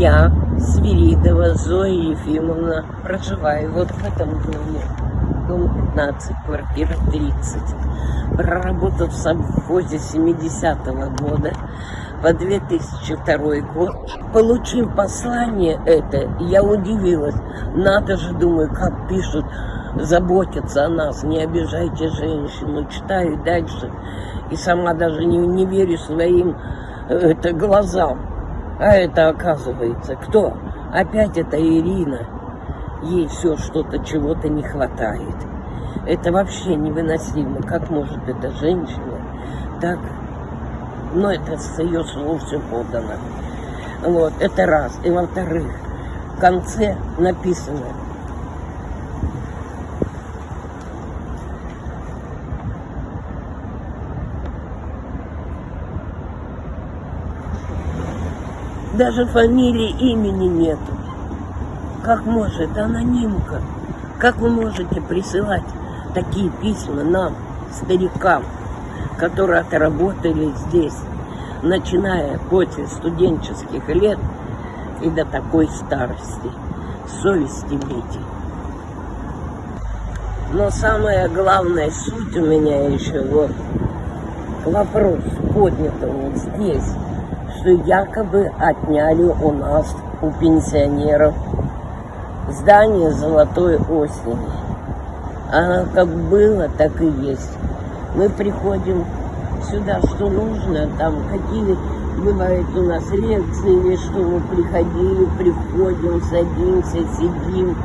Я, Свиридова Зоя Ефимовна, проживаю вот в этом доме. Дом 15, квартира 30. Проработав в совхозе 70-го года по 2002 год, получив послание это, я удивилась. Надо же, думаю, как пишут, заботятся о нас, не обижайте женщину. Читаю дальше и сама даже не, не верю своим э, это, глазам. А это оказывается кто? Опять это Ирина. Ей все что-то, чего-то не хватает. Это вообще невыносимо. Как может эта женщина так... Но это с ее слов все подано. Вот, это раз. И во-вторых, в конце написано, Даже фамилии, имени нету. Как может анонимка? Как вы можете присылать такие письма нам, старикам, которые отработали здесь, начиная после студенческих лет и до такой старости? Совести бить. Но самая главная суть у меня еще вот к вопросу поднятому здесь что якобы отняли у нас, у пенсионеров, здание золотой осени. Оно как было, так и есть. Мы приходим сюда, что нужно, там какие бывают у нас лекции или что мы приходили, приходим, садимся, сидим,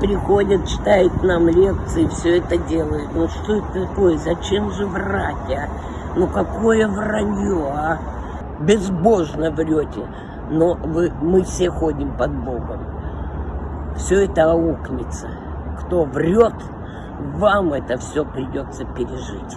приходят, читают нам лекции, все это делают. Ну что это такое? Зачем же врать, а? Ну какое вранье, а? Безбожно врете, но вы, мы все ходим под Богом. Все это аукнется. Кто врет, вам это все придется пережить.